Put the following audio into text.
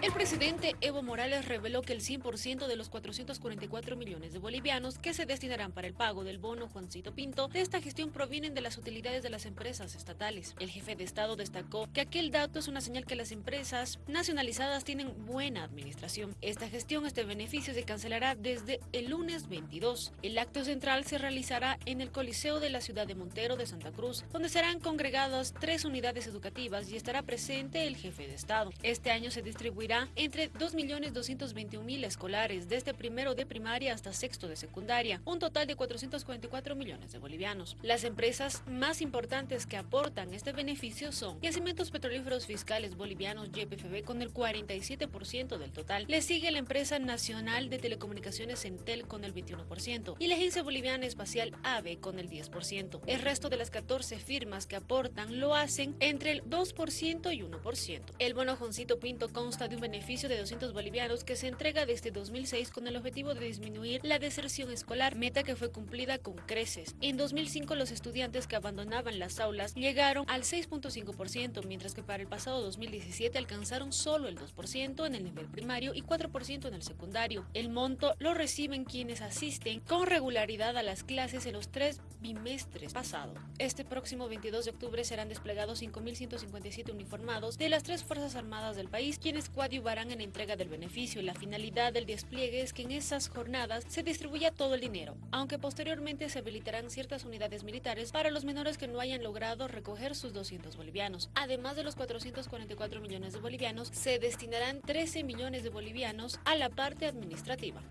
El presidente Evo Morales reveló que el 100% de los 444 millones de bolivianos que se destinarán para el pago del bono Juancito Pinto de esta gestión provienen de las utilidades de las empresas estatales. El jefe de Estado destacó que aquel dato es una señal que las empresas nacionalizadas tienen buena administración. Esta gestión, este beneficio se cancelará desde el lunes 22. El acto central se realizará en el Coliseo de la ciudad de Montero de Santa Cruz, donde serán congregadas tres unidades educativas y estará presente el jefe de Estado. Este año se distribuirá entre 2.221.000 escolares, desde primero de primaria hasta sexto de secundaria, un total de 444 millones de bolivianos. Las empresas más importantes que aportan este beneficio son Yacimientos Petrolíferos Fiscales Bolivianos YPFB con el 47% del total. Le sigue la empresa nacional de telecomunicaciones Entel con el 21% y la Agencia Boliviana Espacial AVE con el 10%. El resto de las 14 firmas que aportan lo hacen entre el 2% y 1%. El bono Joncito Pinto consta de un beneficio de 200 bolivianos que se entrega desde 2006 con el objetivo de disminuir la deserción escolar, meta que fue cumplida con creces. En 2005 los estudiantes que abandonaban las aulas llegaron al 6.5%, mientras que para el pasado 2017 alcanzaron solo el 2% en el nivel primario y 4% en el secundario. El monto lo reciben quienes asisten con regularidad a las clases en los tres bimestres pasados. Este próximo 22 de octubre serán desplegados 5.157 uniformados de las tres Fuerzas Armadas del país, quienes coadyuvarán en la entrega del beneficio. La finalidad del despliegue es que en esas jornadas se distribuya todo el dinero, aunque posteriormente se habilitarán ciertas unidades militares para los menores que no hayan logrado recoger sus 200 bolivianos. Además de los 444 millones de bolivianos, se destinarán 13 millones de bolivianos a la parte administrativa.